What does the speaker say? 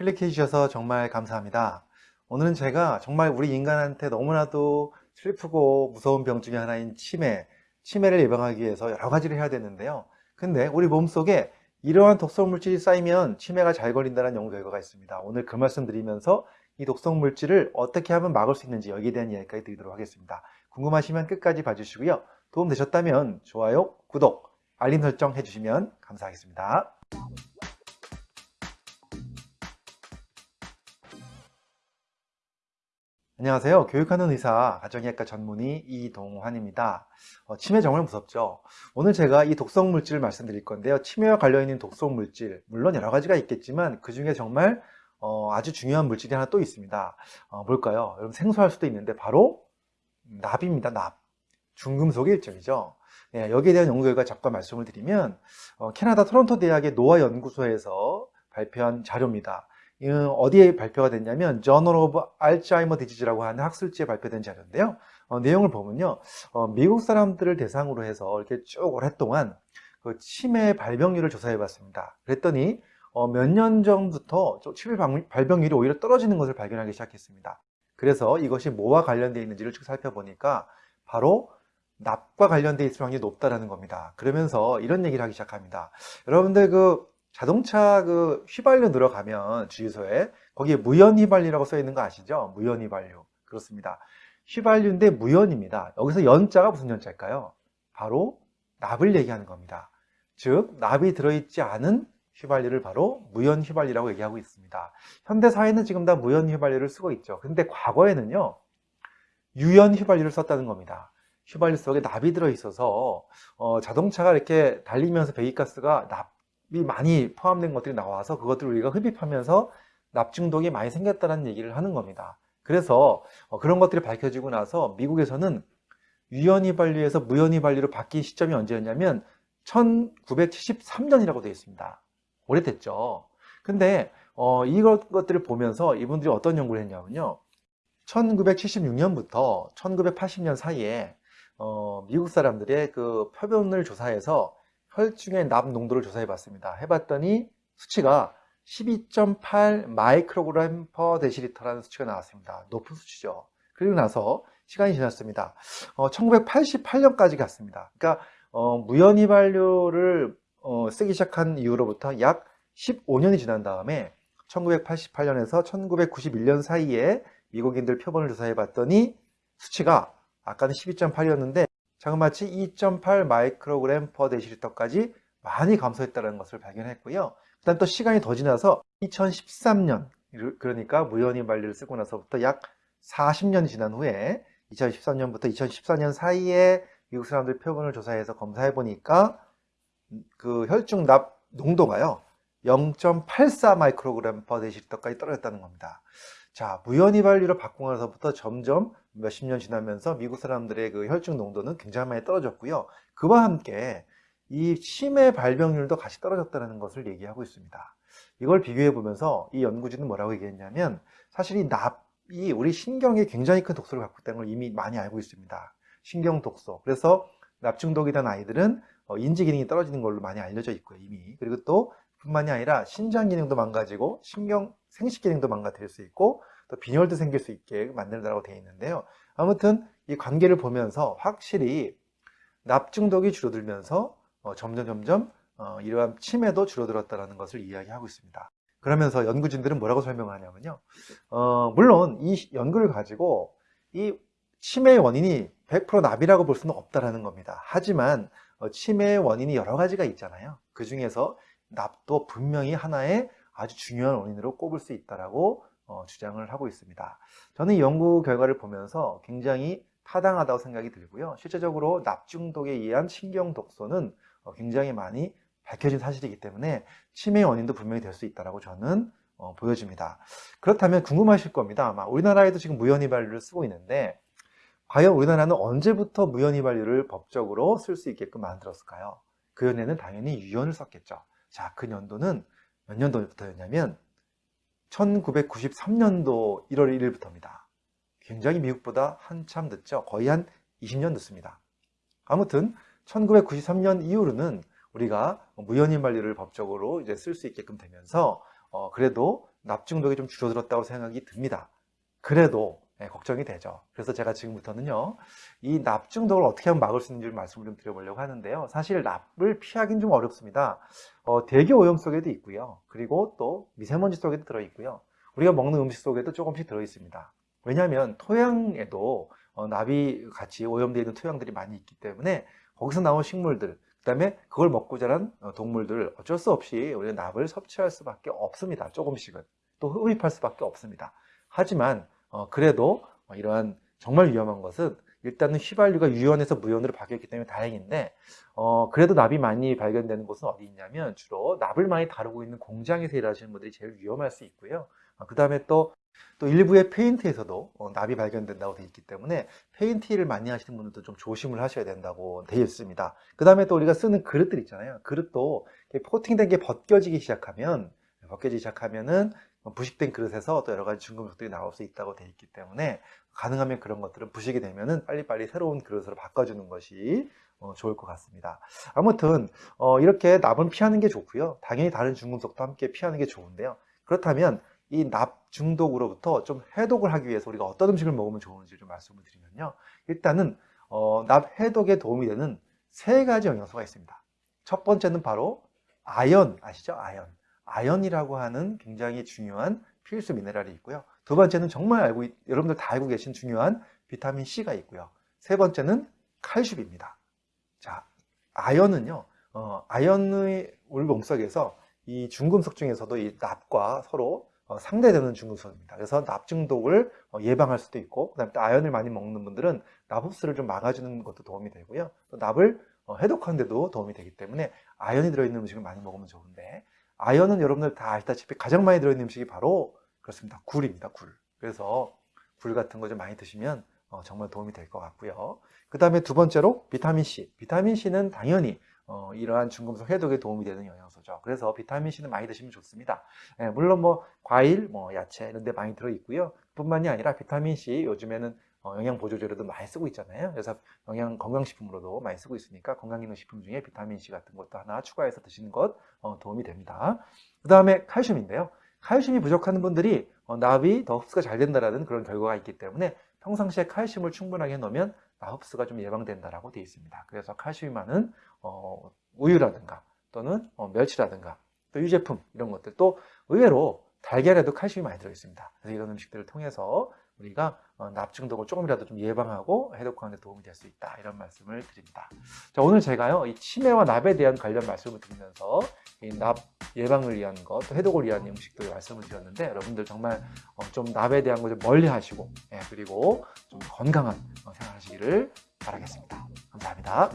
클릭해 주셔서 정말 감사합니다. 오늘은 제가 정말 우리 인간한테 너무나도 슬프고 무서운 병 중에 하나인 치매, 치매를 예방하기 위해서 여러 가지를 해야 되는데요. 근데 우리 몸속에 이러한 독성 물질이 쌓이면 치매가 잘 걸린다는 연구 결과가 있습니다. 오늘 그 말씀 드리면서 이 독성 물질을 어떻게 하면 막을 수 있는지 여기에 대한 이야기까지 드리도록 하겠습니다. 궁금하시면 끝까지 봐주시고요. 도움 되셨다면 좋아요, 구독, 알림 설정 해주시면 감사하겠습니다. 안녕하세요. 교육하는 의사, 가정의학과 전문의 이동환입니다. 어, 치매 정말 무섭죠? 오늘 제가 이 독성 물질을 말씀드릴 건데요. 치매와 관련 있는 독성 물질, 물론 여러 가지가 있겠지만 그 중에 정말 어, 아주 중요한 물질이 하나 또 있습니다. 어, 뭘까요? 여러분 생소할 수도 있는데 바로 납입니다. 납. 중금속의 일종이죠. 네, 여기에 대한 연구 결과 잠깐 말씀을 드리면 어, 캐나다 토론토 대학의 노화 연구소에서 발표한 자료입니다. 어디에 발표가 됐냐면 Journal of Alzheimer Disease라고 하는 학술지에 발표된 자료인데요. 어, 내용을 보면요, 어, 미국 사람들을 대상으로 해서 이렇게 쭉 오랫동안 그 치매 발병률을 조사해 봤습니다. 그랬더니 어, 몇 년 전부터 치매 발병률이 오히려 떨어지는 것을 발견하기 시작했습니다. 그래서 이것이 뭐와 관련되어 있는지를 쭉 살펴보니까 바로 납과 관련되어 있을 확률이 높다라는 겁니다. 그러면서 이런 얘기를 하기 시작합니다. 여러분들 그 자동차 그 휘발유 들어가면 주유소에 거기에 무연 휘발유라고 써 있는 거 아시죠? 무연 휘발유. 그렇습니다. 휘발유인데 무연입니다. 여기서 연자가 무슨 연자일까요? 바로 납을 얘기하는 겁니다. 즉 납이 들어있지 않은 휘발유를 바로 무연 휘발유라고 얘기하고 있습니다. 현대 사회는 지금 다 무연 휘발유를 쓰고 있죠. 근데 과거에는요. 유연 휘발유를 썼다는 겁니다. 휘발유 속에 납이 들어있어서 어, 자동차가 이렇게 달리면서 배기가스가 납 많이 포함된 것들이 나와서 그것들을 우리가 흡입하면서 납 중독이 많이 생겼다는 얘기를 하는 겁니다. 그래서 어, 그런 것들이 밝혀지고 나서 미국에서는 유연휘발유에서 무연휘발유로 바뀐 시점이 언제였냐면 1973년이라고 되어 있습니다. 오래됐죠. 근데 어, 이것들을 보면서 이분들이 어떤 연구를 했냐면요. 1976년부터 1980년 사이에 어, 미국 사람들의 그 표본을 조사해서 혈중의 납 농도를 조사해 봤습니다. 해봤더니 수치가 12.8 마이크로그램 퍼 데시리터라는 수치가 나왔습니다. 높은 수치죠. 그리고 나서 시간이 지났습니다. 어, 1988년까지 갔습니다. 그러니까 어, 무연휘발유를 어, 쓰기 시작한 이후로부터 약 15년이 지난 다음에 1988년에서 1991년 사이에 미국인들 표본을 조사해 봤더니 수치가 아까는 12.8이었는데 자그마치 2.8 마이크로그램 퍼 데시리터까지 많이 감소했다는 것을 발견했고요. 그다음 또 시간이 더 지나서 2013년 그러니까 무연히 관리를 쓰고 나서부터 약 40년이 지난 후에 2013년부터 2014년 사이에 미국 사람들 표본을 조사해서 검사해 보니까 그 혈중 납 농도가요 0.84 마이크로그램 퍼 데시리터까지 떨어졌다는 겁니다. 자, 무연휘발유로 바꾸고 나서부터 점점 몇십 년 지나면서 미국 사람들의 그 혈중 농도는 굉장히 많이 떨어졌고요. 그와 함께 이 치매 발병률도 같이 떨어졌다는 것을 얘기하고 있습니다. 이걸 비교해 보면서 이 연구진은 뭐라고 얘기했냐면 사실 이 납이 우리 신경에 굉장히 큰 독소를 갖고 있다는 걸 이미 많이 알고 있습니다. 신경 독소. 그래서 납 중독이 된 아이들은 어, 인지 기능이 떨어지는 걸로 많이 알려져 있고요, 이미. 그리고 또 뿐만이 아니라 신장 기능도 망가지고 신경 생식 기능도 망가뜨릴 수 있고 또 빈혈도 생길 수 있게 만든다고 되어 있는데요. 아무튼 이 관계를 보면서 확실히 납 중독이 줄어들면서 어, 점점 점점 어, 이러한 치매도 줄어들었다는 것을 이야기하고 있습니다. 그러면서 연구진들은 뭐라고 설명하냐면요. 어, 물론 이 연구를 가지고 이 치매의 원인이 100% 납이라고 볼 수는 없다는 겁니다. 하지만 어, 치매의 원인이 여러 가지가 있잖아요. 그 중에서 납도 분명히 하나의 아주 중요한 원인으로 꼽을 수 있다라고 어, 주장을 하고 있습니다. 저는 이 연구 결과를 보면서 굉장히 타당하다고 생각이 들고요. 실제적으로 납중독에 의한 신경 독소는 어, 굉장히 많이 밝혀진 사실이기 때문에 치매 원인도 분명히 될 수 있다고 저는 어, 보여집니다. 그렇다면 궁금하실 겁니다. 아마 우리나라에도 지금 무연휘발유를 쓰고 있는데 과연 우리나라는 언제부터 무연휘발유를 법적으로 쓸 수 있게끔 만들었을까요? 그 연에는 당연히 유연을 썼겠죠. 자, 그 년도는 몇 년도부터였냐면 1993년도 1월 1일부터입니다. 굉장히 미국보다 한참 늦죠. 거의 한 20년 늦습니다. 아무튼 1993년 이후로는 우리가 무연인 관리를 법적으로 이제 쓸 수 있게끔 되면서 어, 그래도 납 중독이 좀 줄어들었다고 생각이 듭니다. 그래도 네, 걱정이 되죠. 그래서 제가 지금부터는요, 이 납 중독을 어떻게 하면 막을 수 있는지 말씀을 좀 드려보려고 하는데요. 사실 납을 피하기는 좀 어렵습니다. 어, 대기 오염 속에도 있고요. 그리고 또 미세먼지 속에도 들어있고요. 우리가 먹는 음식 속에도 조금씩 들어있습니다. 왜냐하면 토양에도 어, 납이 같이 오염되어 있는 토양들이 많이 있기 때문에 거기서 나온 식물들, 그 다음에 그걸 먹고 자란 어, 동물들 어쩔 수 없이 우리가 납을 섭취할 수밖에 없습니다. 조금씩은. 또 흡입할 수밖에 없습니다. 하지만 어, 그래도 어, 이러한 정말 위험한 것은 일단은 휘발유가 유연에서 무연으로 바뀌었기 때문에 다행인데 어, 그래도 납이 많이 발견되는 곳은 어디 있냐면 주로 납을 많이 다루고 있는 공장에서 일하시는 분들이 제일 위험할 수 있고요. 어, 그 다음에 또, 또 일부의 페인트에서도 어, 납이 발견된다고 되어 있기 때문에 페인트 일을 많이 하시는 분들도 좀 조심을 하셔야 된다고 되어 있습니다. 그 다음에 또 우리가 쓰는 그릇들 있잖아요. 그릇도 코팅된 게 벗겨지기 시작하면 벗겨지기 시작하면은 부식된 그릇에서 또 여러 가지 중금속들이 나올 수 있다고 되어 있기 때문에 가능하면 그런 것들은 부식이 되면은 빨리빨리 새로운 그릇으로 바꿔주는 것이 어, 좋을 것 같습니다. 아무튼 어, 이렇게 납은 피하는 게 좋고요. 당연히 다른 중금속도 함께 피하는 게 좋은데요. 그렇다면 이 납 중독으로부터 좀 해독을 하기 위해서 우리가 어떤 음식을 먹으면 좋은지 좀 말씀을 드리면요. 일단은 어, 납 해독에 도움이 되는 세 가지 영양소가 있습니다. 첫 번째는 바로 아연 아시죠? 아연. 아연이라고 하는 굉장히 중요한 필수 미네랄이 있고요. 두 번째는 정말 알고 여러분들 다 알고 계신 중요한 비타민 C가 있고요. 세 번째는 칼슘입니다. 자, 아연은요. 어, 아연의 몸속에서 이 중금속 중에서도 이 납과 서로 어, 상대되는 중금속입니다. 그래서 납 중독을 어, 예방할 수도 있고, 그다음에 또 아연을 많이 먹는 분들은 납 흡수를 좀 막아주는 것도 도움이 되고요. 또 납을 어, 해독하는 데도 도움이 되기 때문에 아연이 들어있는 음식을 많이 먹으면 좋은데 아연은 여러분들 다 아시다시피 가장 많이 들어있는 음식이 바로 그렇습니다. 굴입니다. 굴. 그래서 굴 같은 거 좀 많이 드시면 어, 정말 도움이 될 것 같고요. 그 다음에 두 번째로 비타민C. 비타민C는 당연히 어, 이러한 중금속 해독에 도움이 되는 영양소죠. 그래서 비타민C는 많이 드시면 좋습니다. 예, 물론 뭐 과일, 뭐 야채 이런 데 많이 들어있고요. 뿐만이 아니라 비타민C 요즘에는 어, 영양 보조제로도 많이 쓰고 있잖아요. 그래서 영양 건강식품으로도 많이 쓰고 있으니까 건강기능식품 중에 비타민C 같은 것도 하나 추가해서 드시는 것 어, 도움이 됩니다. 그 다음에 칼슘인데요. 칼슘이 부족한 분들이 어, 납이 더 흡수가 잘 된다는 그런 결과가 있기 때문에 평상시에 칼슘을 충분하게 넣으면 납 흡수가 좀 예방된다라고 되어 있습니다. 그래서 칼슘이 많은 어, 우유라든가 또는 어, 멸치라든가 또 유제품 이런 것들 또 의외로 달걀에도 칼슘이 많이 들어있습니다. 그래서 이런 음식들을 통해서 우리가 어, 납 중독을 조금이라도 좀 예방하고 해독하는 데 도움이 될 수 있다 이런 말씀을 드립니다. 자 오늘 제가요 이 치매와 납에 대한 관련 말씀을 드리면서 이 납 예방을 위한 것, 또 해독을 위한 음식들 말씀을 드렸는데 여러분들 정말 어, 좀 납에 대한 것을 멀리 하시고 예, 그리고 좀 건강한 어, 생활하시기를 바라겠습니다. 감사합니다.